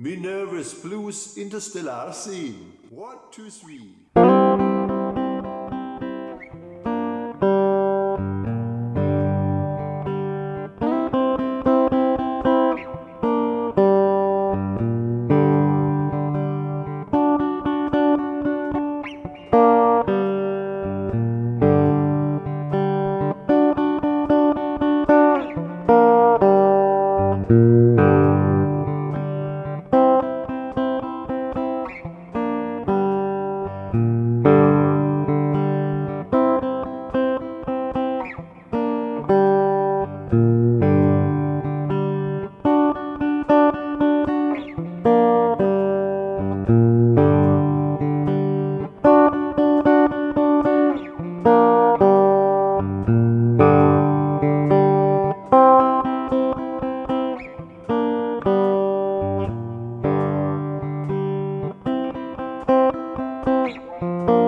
Minerva's Blues Interstellar Scene. One, two, three. Música